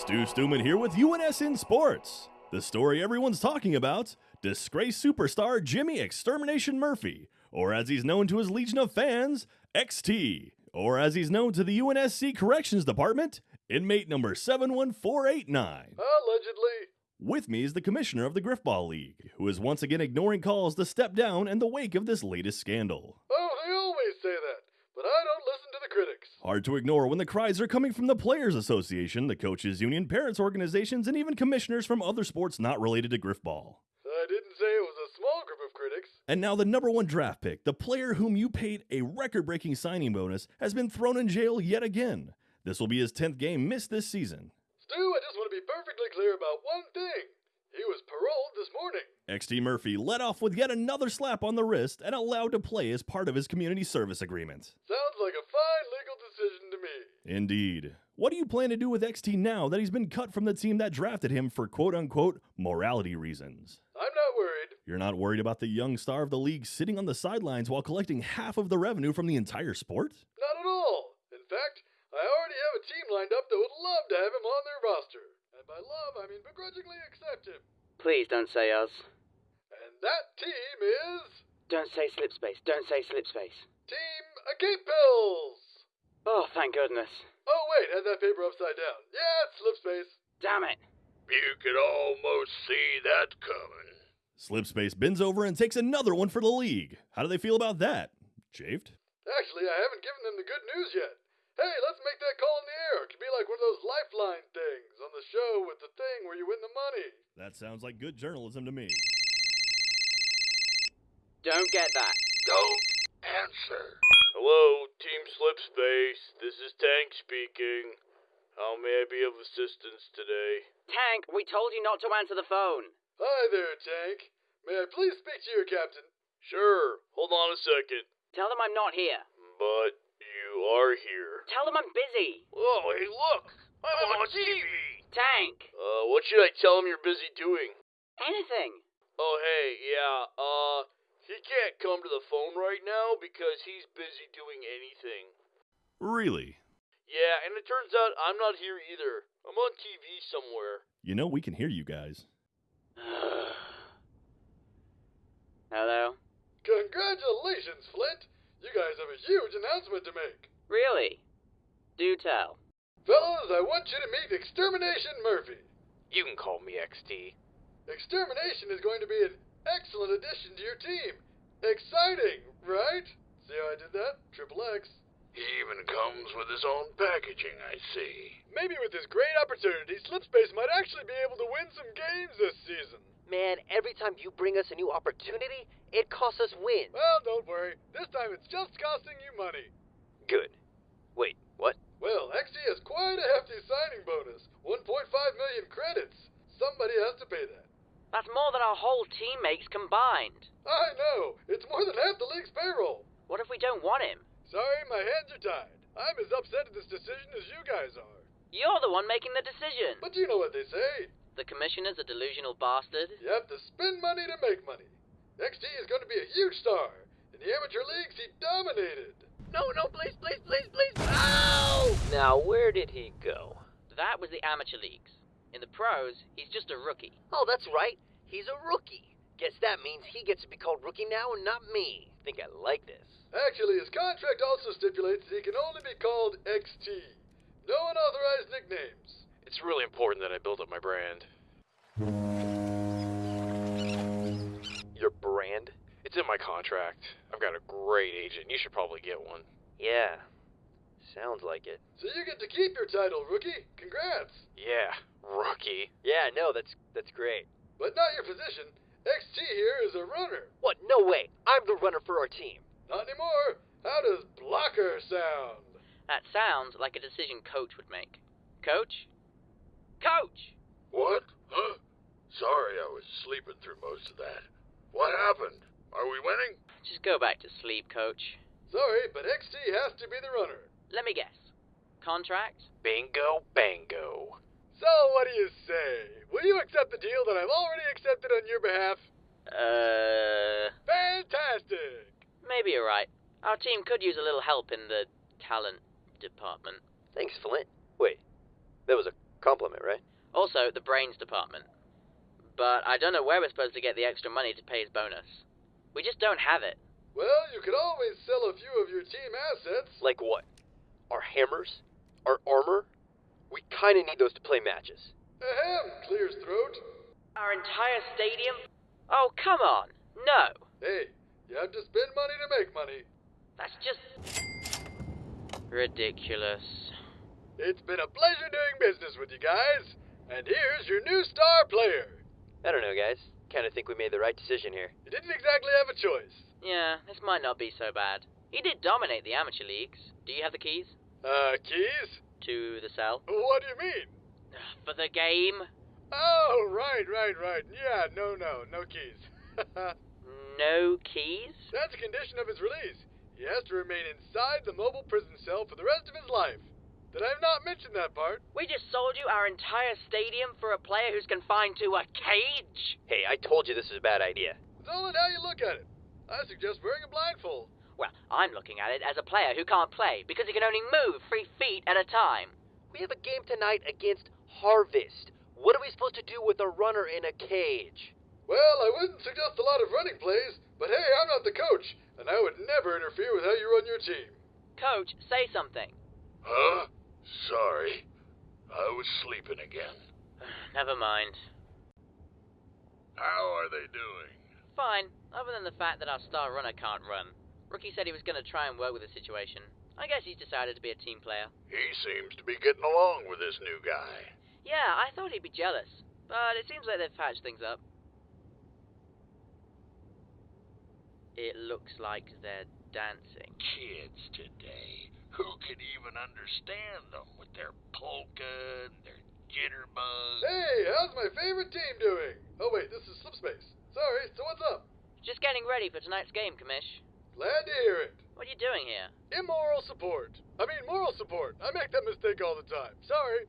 Stu Stuman here with UNSN Sports. The story everyone's talking about disgraced superstar Jimmy Extermination Murphy, or as he's known to his legion of fans, XT, or as he's known to the UNSC Corrections Department, inmate number 71489. Allegedly. With me is the commissioner of the Griffball League, who is once again ignoring calls to step down in the wake of this latest scandal. Oh, they always say that, but I don't listen to the critics. Hard to ignore when the cries are coming from the Players Association, the Coaches Union, parents organizations, and even commissioners from other sports not related to Griffball. I didn't say it was a small group of critics. And now the number one draft pick, the player whom you paid a record breaking signing bonus, has been thrown in jail yet again. This will be his 10th game missed this season. Stu, I just want to be perfectly clear about one thing. He was paroled this morning. XT Murphy led off with yet another slap on the wrist and allowed to play as part of his community service agreement. Sounds like a fine legal decision to me. Indeed. What do you plan to do with XT now that he's been cut from the team that drafted him for quote unquote morality reasons? I'm not worried. You're not worried about the young star of the league sitting on the sidelines while collecting half of the revenue from the entire sport? Not at all. In fact, I already have a team lined up that would love to have him on their roster. And by love, I mean begrudgingly accept him. Please don't say us. And that team is. Don't say slipspace. Don't say slipspace. Team Agape Pills! Oh, thank goodness. Oh, wait, had that paper upside down. Yeah, it's slipspace. Damn it. You could almost see that coming. Slipspace bends over and takes another one for the league. How do they feel about that? Chafed? Actually, I haven't given them the good news yet. Hey, let's make that call in the air. It could be like one of those lifeline things on the show with the thing where you win the money. That sounds like good journalism to me. Don't get that. Don't answer. Hello, Team Slipspace. This is Tank speaking. How may I be of assistance today? Tank, we told you not to answer the phone. Hi there, Tank. May I please speak to your captain? Sure, hold on a second. Tell them I'm not here. But you are here. Tell them I'm busy. Oh, hey, look! I'm on TV! Tank. Uh, what should I tell them you're busy doing? Anything. Oh, hey, yeah, uh, he can't come to the phone right now because he's busy doing anything. Really? Yeah, and it turns out I'm not here either. I'm on TV somewhere. You know, we can hear you guys. Hello? Congratulations, Flint. You guys have a huge announcement to make. Really? Do tell. Fellas, I want you to meet Extermination Murphy. You can call me XT. Extermination is going to be an excellent addition to your team. Exciting, right? See how I did that? Triple X. He even comes with his own packaging, I see. Maybe with this great opportunity, Slipspace might actually be able to win some games this season. Man, every time you bring us a new opportunity, it costs us wins. Well, don't worry. This time it's just costing you money. Good. Wait, what? Well, XT has quite a hefty signing bonus 1.5 million credits. Somebody has to pay that. That's more than our whole team makes combined. I know. It's more than half the league's payroll. What if we don't want him? Sorry, my hands are tied. I'm as upset at this decision as you guys are. You're the one making the decision. But you know what they say. The commissioner's a delusional bastard. You have to spend money to make money. XT is going to be a huge star. In the amateur leagues, he dominated. No, no, please, please, please, please. Ow! Now, where did he go? That was the amateur leagues. In the pros, he's just a rookie. Oh, that's right. He's a rookie. Guess that means he gets to be called rookie now and not me. Think I like this. Actually, his contract also stipulates that he can only be called XT. No unauthorized nicknames. It's really important that I build up my brand. Your brand? It's in my contract. I've got a great agent. You should probably get one. Yeah. Sounds like it. So you get to keep your title, rookie. Congrats. Yeah, rookie. Yeah, no, that's that's great. But not your position. XT here is a runner. What? No way. I'm the runner for our team. Not anymore. How does blocker sound? That sounds like a decision coach would make. Coach? Coach! What? Huh? Sorry, I was sleeping through most of that. What happened? Are we winning? Just go back to sleep, coach. Sorry, but XT has to be the runner. Let me guess. Contract? Bingo, bango. So what do you say? Will you accept the deal that I've already accepted on your behalf? Uh. Fantastic! Maybe you're right. Our team could use a little help in the talent department. Thanks, Flint. Wait, that was a Compliment, right? Also, the brains department. But I don't know where we're supposed to get the extra money to pay his bonus. We just don't have it. Well, you could always sell a few of your team assets. Like what? Our hammers? Our armor? We kinda need those to play matches. Ahem, clears throat. Our entire stadium? Oh, come on. No. Hey, you have to spend money to make money. That's just. ridiculous. It's been a pleasure doing business with you guys. And here's your new star player. I don't know, guys. Kinda think we made the right decision here. You didn't exactly have a choice. Yeah, this might not be so bad. He did dominate the amateur leagues. Do you have the keys? Uh, keys? To the cell? What do you mean? For the game? Oh, right, right, right. Yeah, no, no, no keys. No keys? That's a condition of his release. He has to remain inside the mobile prison cell for the rest of his life. Did I have not mentioned that part? We just sold you our entire stadium for a player who's confined to a cage? Hey, I told you this was a bad idea. It's all in how you look at it. I suggest wearing a blindfold. Well, I'm looking at it as a player who can't play because he can only move three feet at a time. We have a game tonight against Harvest. What are we supposed to do with a runner in a cage? Well, I wouldn't suggest a lot of running plays, but hey, I'm not the coach, and I would never interfere with how you run your team. Coach, say something. Huh? Sorry. I was sleeping again. Never mind. How are they doing? Fine, other than the fact that our star runner can't run. Rookie said he was going to try and work with the situation. I guess he's decided to be a team player. He seems to be getting along with this new guy. Yeah, I thought he'd be jealous, but it seems like they've patched things up. It looks like they're dancing. Kids today. Who can even understand them with their polka and their jitterbug? Hey, how's my favorite team doing? Oh, wait, this is Slipspace. Sorry, so what's up? Just getting ready for tonight's game, Commish. Glad to hear it. What are you doing here? Immoral support. I mean, moral support. I make that mistake all the time. Sorry.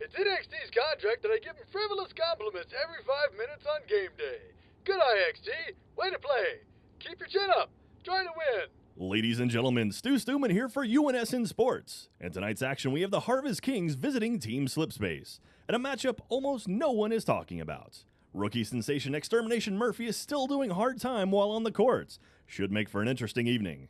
It's NXT's contract that I give him frivolous compliments every five minutes on game day. Good eye, XT. Way to play. Keep your chin up. Try to win. Ladies and gentlemen, Stu Stuman here for UNSN Sports. In tonight's action, we have the Harvest Kings visiting Team Slipspace, at a matchup almost no one is talking about. Rookie sensation Extermination Murphy is still doing hard time while on the courts. Should make for an interesting evening.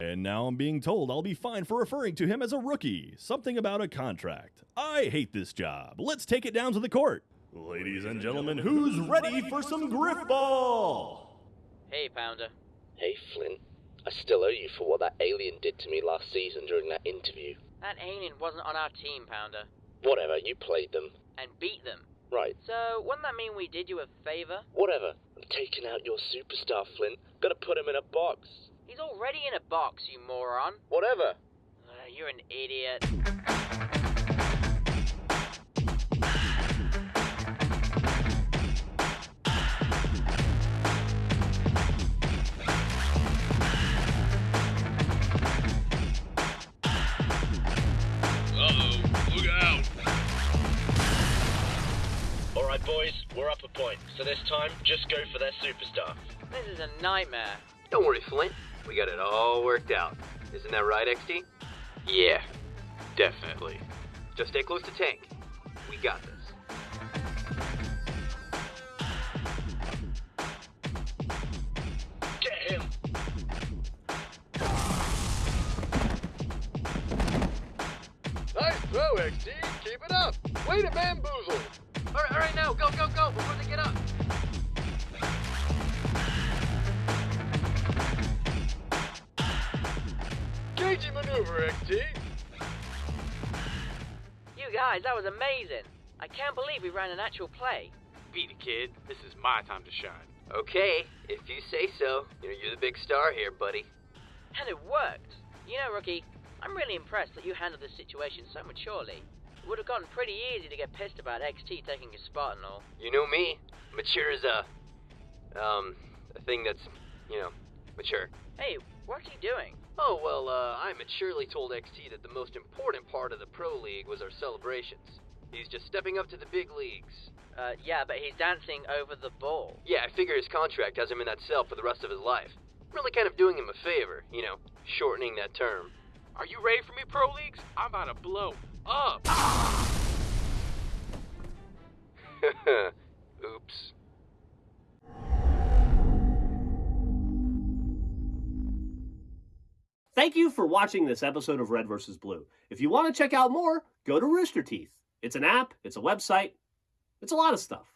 And now I'm being told I'll be fined for referring to him as a rookie. Something about a contract. I hate this job. Let's take it down to the court. Ladies and gentlemen, who's ready for some griff ball? Hey, Pounder. Hey, Flint. I still owe you for what that alien did to me last season during that interview. That alien wasn't on our team, Pounder. Whatever, you played them. And beat them. Right. So, wouldn't that mean we did you a favor? Whatever. I'm taking out your superstar, Flint. Gotta put him in a box. He's already in a box, you moron. Whatever. Uh, you're an idiot. Point. So this time, just go for their superstar. This is a nightmare. Don't worry, Flint. We got it all worked out. Isn't that right, XT? Yeah, definitely. Just stay close to Tank. We got this. Get him! Nice throw, XT. Keep it up. Way to bamboozle. All right, all right, now go, go, go Cagey maneuver, XT. You guys, that was amazing. I can't believe we ran an actual play. Beat it, kid. This is my time to shine. Okay, if you say so. You know, you're the big star here, buddy. And it worked. You know, Rookie, I'm really impressed that you handled this situation so maturely. It would have gotten pretty easy to get pissed about XT taking his spot and all. You know me. Mature is a, um, a thing that's, you know, mature. Hey, what's he doing? Oh, well, uh, I maturely told XT that the most important part of the Pro League was our celebrations. He's just stepping up to the big leagues. Uh, yeah, but he's dancing over the ball. Yeah, I figure his contract has him in that cell for the rest of his life. Really kind of doing him a favor, you know, shortening that term. Are you ready for me, Pro Leagues? I'm about to blow up. Thank you for watching this episode of Red vs. Blue. If you want to check out more, go to Rooster Teeth. It's an app, it's a website, it's a lot of stuff.